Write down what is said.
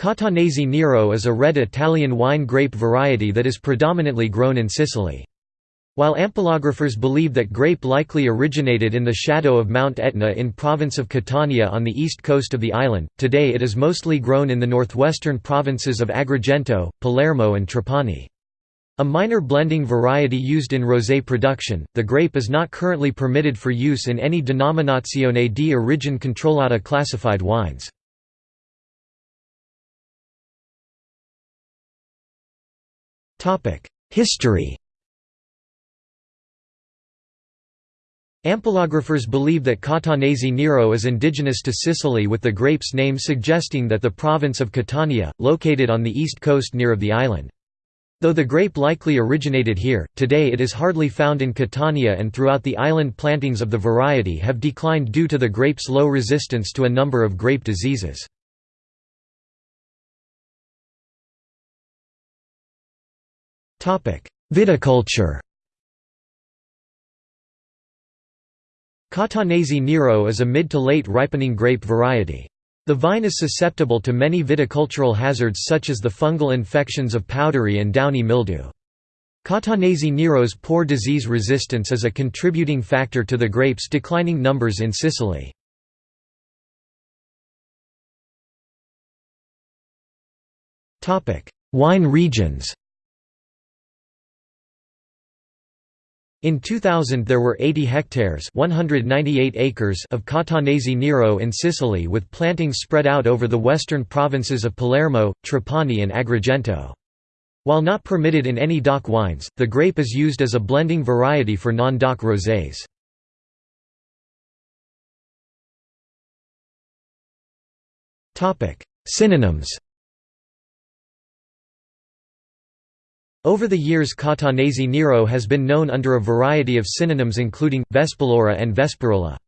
Catanese Nero is a red Italian wine grape variety that is predominantly grown in Sicily. While ampelographers believe that grape likely originated in the shadow of Mount Etna in province of Catania on the east coast of the island, today it is mostly grown in the northwestern provinces of Agrigento, Palermo and Trapani. A minor blending variety used in rosé production, the grape is not currently permitted for use in any denominazione di origine controllata classified wines. History Ampelographers believe that Catanese Nero is indigenous to Sicily with the grape's name suggesting that the province of Catania, located on the east coast near of the island. Though the grape likely originated here, today it is hardly found in Catania and throughout the island plantings of the variety have declined due to the grape's low resistance to a number of grape diseases. Viticulture Catanese Nero is a mid to late ripening grape variety. The vine is susceptible to many viticultural hazards such as the fungal infections of powdery and downy mildew. Catanese Nero's poor disease resistance is a contributing factor to the grape's declining numbers in Sicily. Wine regions In 2000 there were 80 hectares 198 acres of Catanese Nero in Sicily with plantings spread out over the western provinces of Palermo, Trapani and Agrigento. While not permitted in any DOC wines, the grape is used as a blending variety for non-DOC rosés. Synonyms Over the years Catanese Nero has been known under a variety of synonyms including, Vespalora and Vesparola.